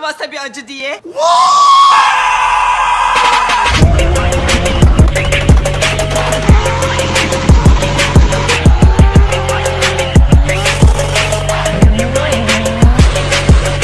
mi a acı diye? Vay!